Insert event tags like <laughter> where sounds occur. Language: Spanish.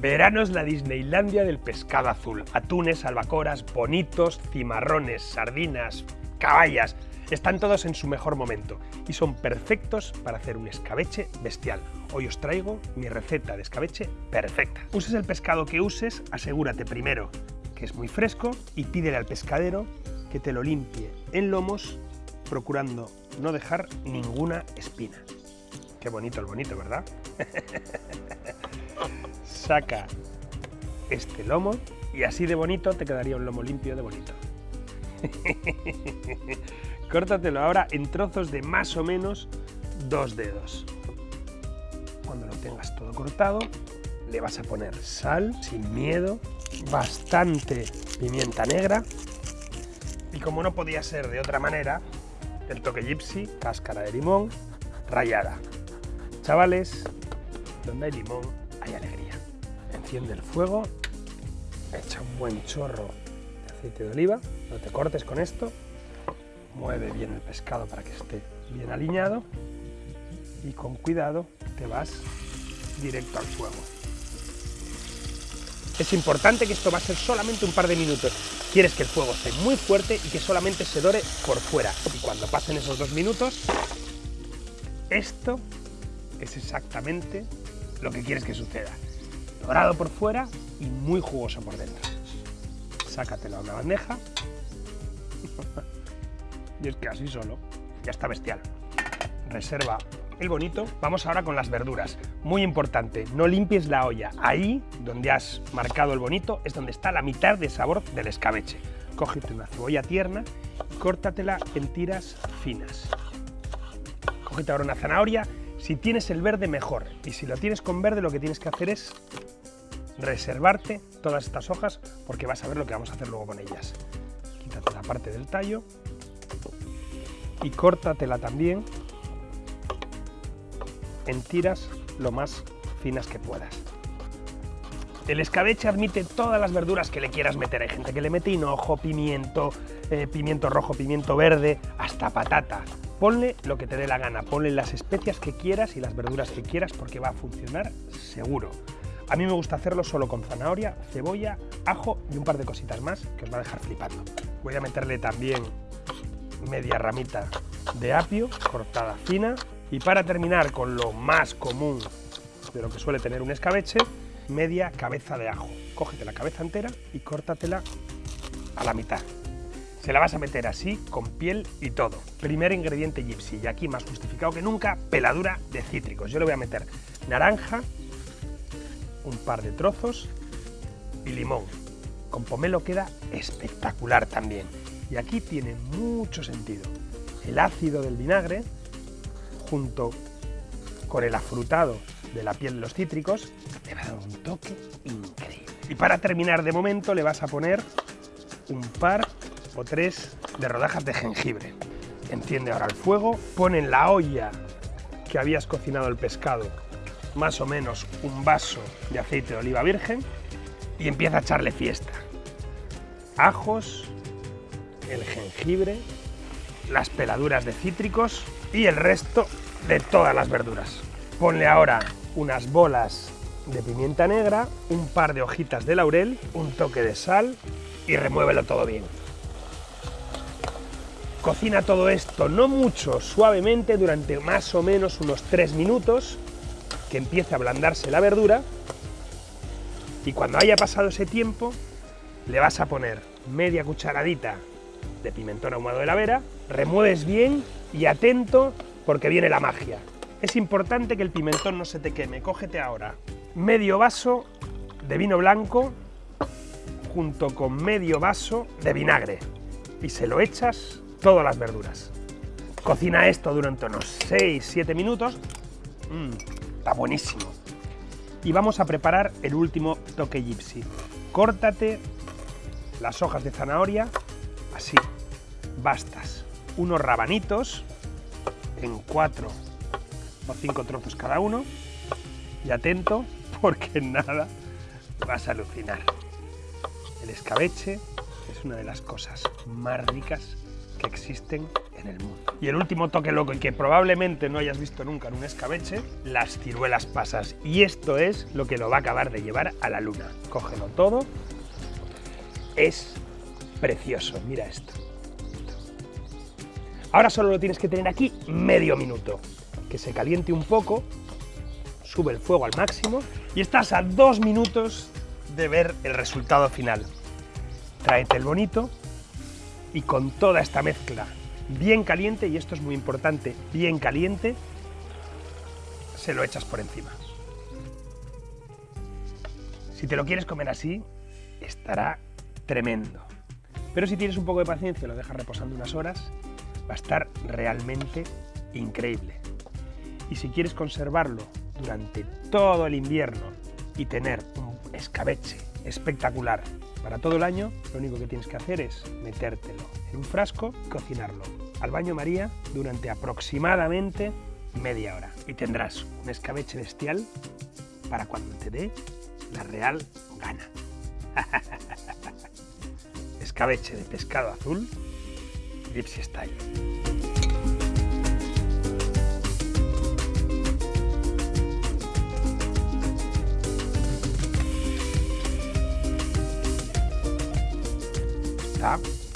Verano es la Disneylandia del pescado azul. Atunes, albacoras, bonitos, cimarrones, sardinas, caballas. Están todos en su mejor momento y son perfectos para hacer un escabeche bestial. Hoy os traigo mi receta de escabeche perfecta. Uses el pescado que uses, asegúrate primero que es muy fresco y pídele al pescadero que te lo limpie en lomos procurando no dejar ninguna espina. Qué bonito el bonito, ¿verdad? <laughs> Saca este lomo y así de bonito te quedaría un lomo limpio de bonito. <laughs> Córtatelo ahora en trozos de más o menos dos dedos. Cuando lo tengas todo cortado, le vas a poner sal, sin miedo, bastante pimienta negra y como no podía ser de otra manera, el toque gypsy, cáscara de limón, rallada. Chavales, donde hay limón hay alegría. Enciende el fuego, echa un buen chorro de aceite de oliva, no te cortes con esto, mueve bien el pescado para que esté bien alineado y con cuidado te vas directo al fuego. Es importante que esto va a ser solamente un par de minutos. Quieres que el fuego esté muy fuerte y que solamente se dore por fuera. Y cuando pasen esos dos minutos, esto es exactamente lo que quieres que suceda. Dorado por fuera y muy jugoso por dentro. Sácatelo a una bandeja. <laughs> y es que así solo ya está bestial. Reserva el bonito. Vamos ahora con las verduras. Muy importante, no limpies la olla. Ahí, donde has marcado el bonito, es donde está la mitad de sabor del escabeche. Cógete una cebolla tierna córtatela en tiras finas. Cógete ahora una zanahoria si tienes el verde, mejor. Y si lo tienes con verde, lo que tienes que hacer es reservarte todas estas hojas porque vas a ver lo que vamos a hacer luego con ellas. Quítate la parte del tallo y córtatela también en tiras lo más finas que puedas. El escabeche admite todas las verduras que le quieras meter. Hay gente que le mete hinojo, pimiento, eh, pimiento rojo, pimiento verde, hasta patata. Ponle lo que te dé la gana, ponle las especias que quieras y las verduras que quieras porque va a funcionar seguro. A mí me gusta hacerlo solo con zanahoria, cebolla, ajo y un par de cositas más que os va a dejar flipando. Voy a meterle también media ramita de apio cortada fina y para terminar con lo más común de lo que suele tener un escabeche, media cabeza de ajo. Cógete la cabeza entera y córtatela a la mitad. Se la vas a meter así, con piel y todo. Primer ingrediente gypsy, y aquí más justificado que nunca, peladura de cítricos. Yo le voy a meter naranja, un par de trozos y limón. Con pomelo queda espectacular también. Y aquí tiene mucho sentido. El ácido del vinagre, junto con el afrutado de la piel de los cítricos, le va a dar un toque increíble. Y para terminar de momento le vas a poner un par o tres de rodajas de jengibre. Enciende ahora el fuego, pon en la olla que habías cocinado el pescado más o menos un vaso de aceite de oliva virgen y empieza a echarle fiesta. Ajos, el jengibre, las peladuras de cítricos y el resto de todas las verduras. Ponle ahora unas bolas de pimienta negra, un par de hojitas de laurel, un toque de sal y remuévelo todo bien. Cocina todo esto, no mucho, suavemente, durante más o menos unos 3 minutos, que empiece a ablandarse la verdura, y cuando haya pasado ese tiempo, le vas a poner media cucharadita de pimentón ahumado de la vera, remueves bien y atento porque viene la magia. Es importante que el pimentón no se te queme. Cógete ahora medio vaso de vino blanco junto con medio vaso de vinagre y se lo echas todas las verduras. Cocina esto durante unos 6-7 minutos. Mm, está buenísimo. Y vamos a preparar el último toque gypsy. Córtate las hojas de zanahoria, así, bastas. Unos rabanitos en cuatro o cinco trozos cada uno. Y atento, porque nada vas a alucinar. El escabeche es una de las cosas más ricas que existen en el mundo. Y el último toque loco y que probablemente no hayas visto nunca en un escabeche, las ciruelas pasas. Y esto es lo que lo va a acabar de llevar a la luna. Cógelo todo. Es precioso, mira esto. Ahora solo lo tienes que tener aquí medio minuto. Que se caliente un poco, sube el fuego al máximo y estás a dos minutos de ver el resultado final. Tráete el bonito y con toda esta mezcla bien caliente, y esto es muy importante, bien caliente, se lo echas por encima. Si te lo quieres comer así, estará tremendo. Pero si tienes un poco de paciencia y lo dejas reposando unas horas, va a estar realmente increíble. Y si quieres conservarlo durante todo el invierno y tener un escabeche espectacular para todo el año, lo único que tienes que hacer es metértelo en un frasco y cocinarlo al baño María durante aproximadamente media hora. Y tendrás un escabeche bestial para cuando te dé la real gana. <laughs> escabeche de pescado azul, Gypsy Style. ครับ